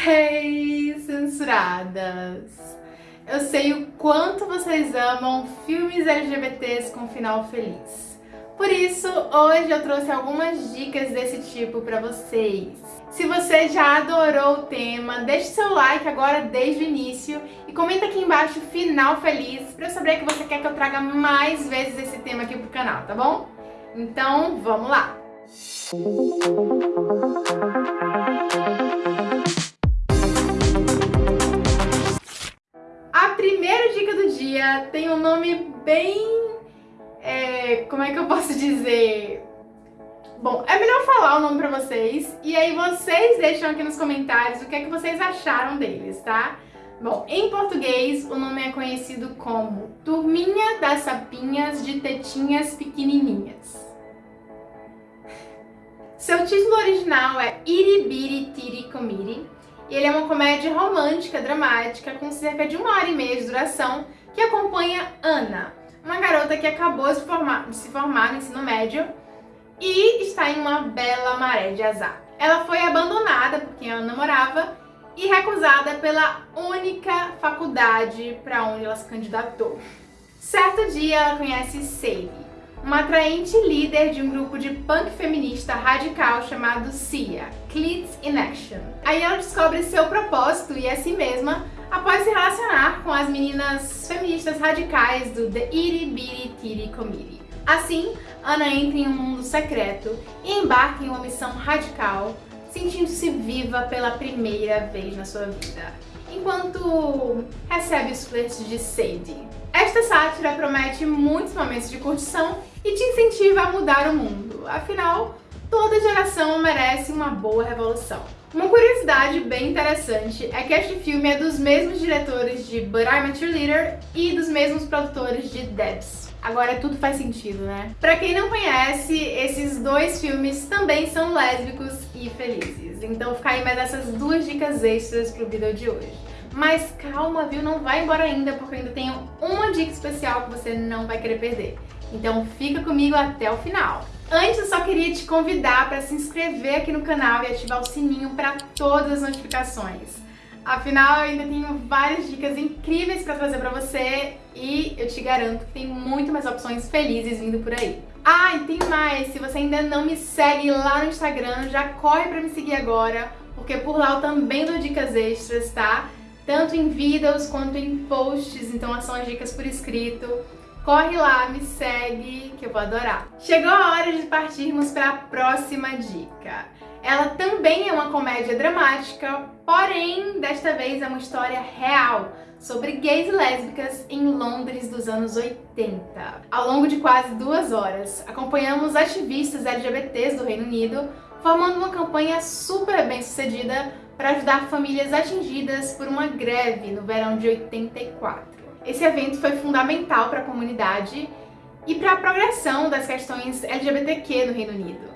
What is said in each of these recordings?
Hey, censuradas! Eu sei o quanto vocês amam filmes LGBTs com final feliz. Por isso, hoje eu trouxe algumas dicas desse tipo pra vocês. Se você já adorou o tema, deixe seu like agora desde o início e comenta aqui embaixo final feliz pra eu saber que você quer que eu traga mais vezes esse tema aqui pro canal, tá bom? Então, vamos lá! A dia tem um nome bem... É, como é que eu posso dizer? Bom, é melhor falar o nome pra vocês e aí vocês deixam aqui nos comentários o que é que vocês acharam deles, tá? Bom, em português o nome é conhecido como Turminha das Sapinhas de Tetinhas Pequenininhas. Seu título original é Iribiri Tiri Komiri e ele é uma comédia romântica, dramática, com cerca de uma hora e meia de duração, que acompanha Ana, uma garota que acabou de, formar, de se formar no ensino médio e está em uma bela maré de azar. Ela foi abandonada por quem ela namorava e recusada pela única faculdade para onde ela se candidatou. Certo dia ela conhece Sadie, uma atraente líder de um grupo de punk feminista radical chamado CIA, Cleats in Action. Aí ela descobre seu propósito e a si mesma após se relacionar com as meninas feministas radicais do The Itty Bitty Titty Committee. Assim, Ana entra em um mundo secreto e embarca em uma missão radical, sentindo-se viva pela primeira vez na sua vida, enquanto recebe os flertes de Sadie. Esta sátira promete muitos momentos de curtição e te incentiva a mudar o mundo. Afinal, toda geração merece uma boa revolução. Uma curiosidade bem interessante é que este filme é dos mesmos diretores de But I'm a Cheerleader e dos mesmos produtores de Debs. Agora tudo faz sentido, né? Pra quem não conhece, esses dois filmes também são lésbicos e felizes. Então fica aí mais essas duas dicas extras pro vídeo de hoje. Mas calma, viu? Não vai embora ainda, porque eu ainda tenho uma dica especial que você não vai querer perder. Então fica comigo até o final. Antes eu só queria te convidar para se inscrever aqui no canal e ativar o sininho para todas as notificações. Afinal, eu ainda tenho várias dicas incríveis para trazer para você e eu te garanto que tem muito mais opções felizes vindo por aí. Ah, e tem mais! Se você ainda não me segue lá no Instagram, já corre para me seguir agora, porque por lá eu também dou dicas extras, tá? Tanto em vídeos quanto em posts, então são as dicas por escrito. Corre lá, me segue, que eu vou adorar. Chegou a hora de partirmos para a próxima dica. Ela também é uma comédia dramática, porém, desta vez é uma história real sobre gays e lésbicas em Londres dos anos 80. Ao longo de quase duas horas, acompanhamos ativistas LGBTs do Reino Unido formando uma campanha super bem sucedida para ajudar famílias atingidas por uma greve no verão de 84. Esse evento foi fundamental para a comunidade e para a progressão das questões LGBTQ no Reino Unido.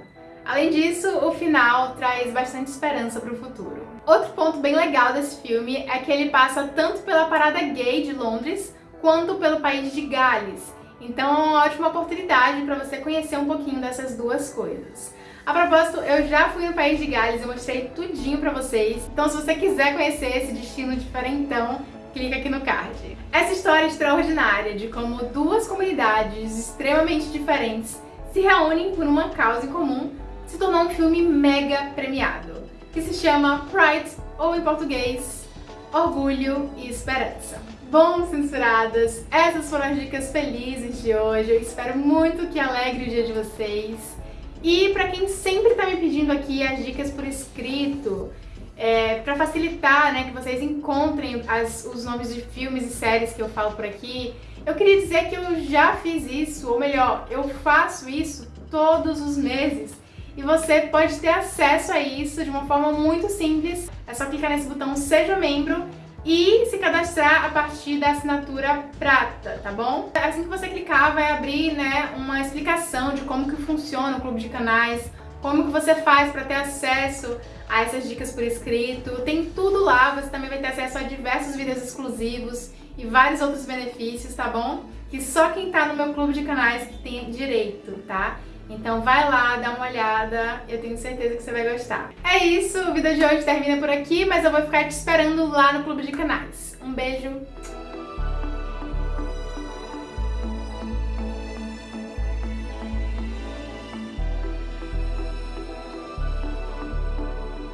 Além disso, o final traz bastante esperança para o futuro. Outro ponto bem legal desse filme é que ele passa tanto pela parada gay de Londres, quanto pelo país de Gales. Então é uma ótima oportunidade para você conhecer um pouquinho dessas duas coisas. A propósito, eu já fui no país de Gales, eu mostrei tudinho pra vocês. Então se você quiser conhecer esse destino diferentão, clica aqui no card. Essa história é extraordinária de como duas comunidades extremamente diferentes se reúnem por uma causa em comum se tornou um filme mega premiado, que se chama Pride, ou em português, Orgulho e Esperança. Bom, censuradas, essas foram as dicas felizes de hoje, eu espero muito que alegre o dia de vocês. E para quem sempre está me pedindo aqui as dicas por escrito, é, para facilitar né, que vocês encontrem as, os nomes de filmes e séries que eu falo por aqui, eu queria dizer que eu já fiz isso, ou melhor, eu faço isso todos os meses. E você pode ter acesso a isso de uma forma muito simples. É só clicar nesse botão Seja Membro e se cadastrar a partir da assinatura prata, tá bom? Assim que você clicar, vai abrir né, uma explicação de como que funciona o clube de canais, como que você faz para ter acesso a essas dicas por escrito. Tem tudo lá, você também vai ter acesso a diversos vídeos exclusivos e vários outros benefícios, tá bom? Que só quem tá no meu clube de canais que tem direito, tá? Então vai lá, dá uma olhada, eu tenho certeza que você vai gostar. É isso, o vídeo de hoje termina por aqui, mas eu vou ficar te esperando lá no Clube de Canais. Um beijo